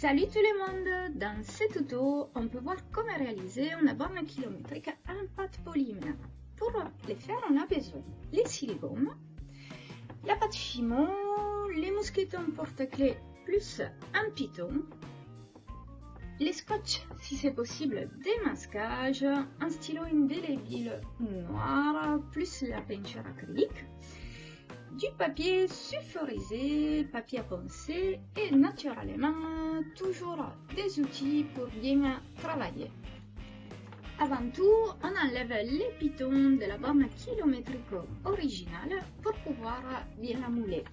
Salut tout le monde Dans ce tuto, on peut voir comment réaliser une borne kilométrique en pâte polymère. Pour le faire, on a besoin les silicones, la pâte Fimo, les mousquetons porte-clés plus un piton, les scotch si c'est possible, des masquages, un stylo indélébile noir plus la peinture acrylique, du papier sulfurisé, papier à poncer et naturellement toujours des outils pour bien travailler. Avant tout, on enlève les pitons de la borne kilométrique originale pour pouvoir bien la mouler.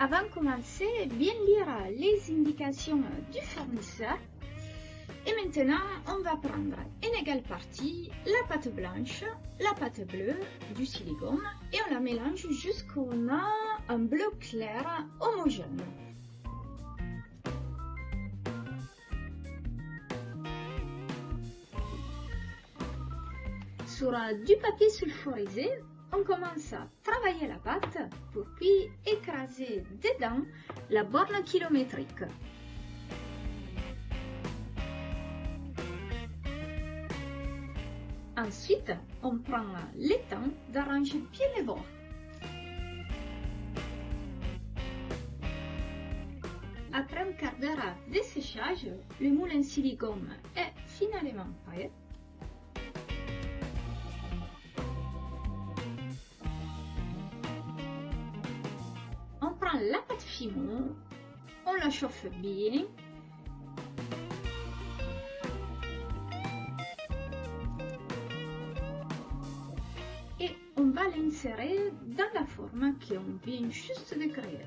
Avant de commencer, bien lire les indications du fournisseur et maintenant, on va prendre une égale partie la pâte blanche, la pâte bleue, du silicone et on la mélange jusqu'on a un bleu clair homogène. Sur du papier sulfurisé, on commence à travailler la pâte pour puis écraser dedans la borne kilométrique. Ensuite, on prend le temps d'arranger bien les bords. Après un quart d'heure de séchage, le moule en silicone est finalement prêt. On prend la pâte fimo, on la chauffe bien l'insérer dans la forme qu'on vient juste de créer.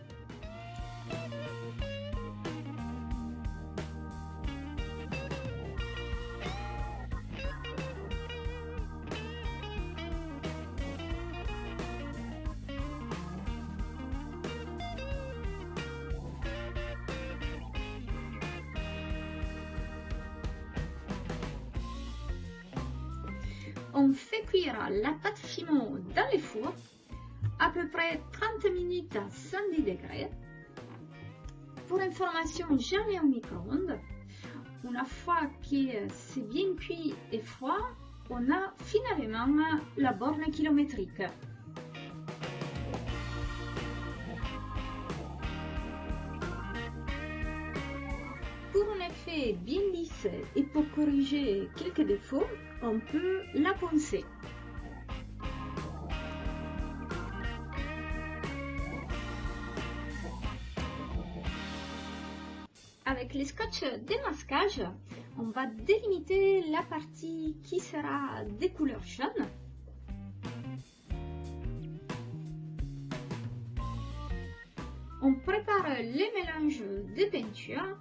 On fait cuire la pâte fimo dans le four à peu près 30 minutes à 110 degrés. Pour information, jamais au micro-ondes. Une fois que c'est bien cuit et froid, on a finalement la borne kilométrique. Effet bien lisse et pour corriger quelques défauts, on peut la poncer. Avec les scotch démasquage, on va délimiter la partie qui sera des couleurs jaunes. On prépare les mélanges de peinture.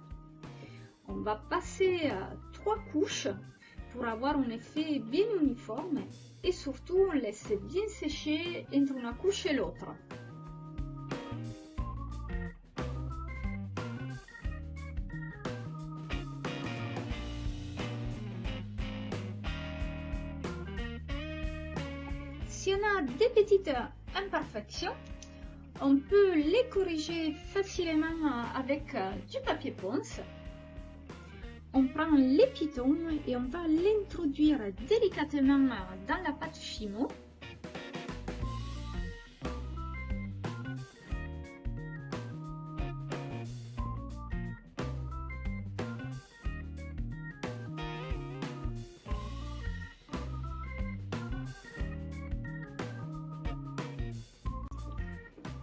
On va passer trois couches pour avoir un effet bien uniforme et surtout on laisse bien sécher entre une couche et l'autre. Si on a des petites imperfections, on peut les corriger facilement avec du papier ponce on prend les et on va l'introduire délicatement dans la pâte chimo.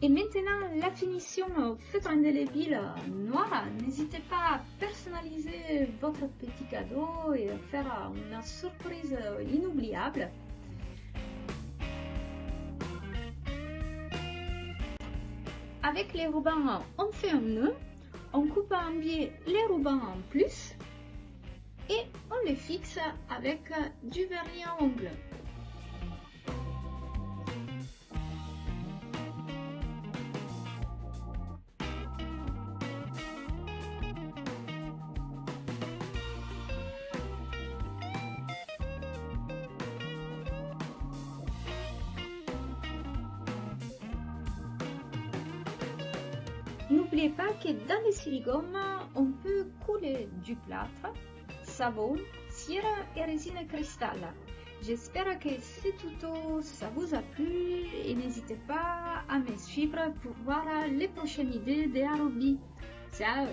Et maintenant, la finition feutre indélébile noir. N'hésitez pas à personnaliser votre petit cadeau et faire une surprise inoubliable. Avec les rubans, on fait un nœud, on coupe en biais les rubans en plus et on les fixe avec du vernis à ongles. N'oubliez pas que dans les siligommes, on peut couler du plâtre, savon, cire et résine cristal. J'espère que ce tuto ça vous a plu et n'hésitez pas à me suivre pour voir les prochaines idées de Ciao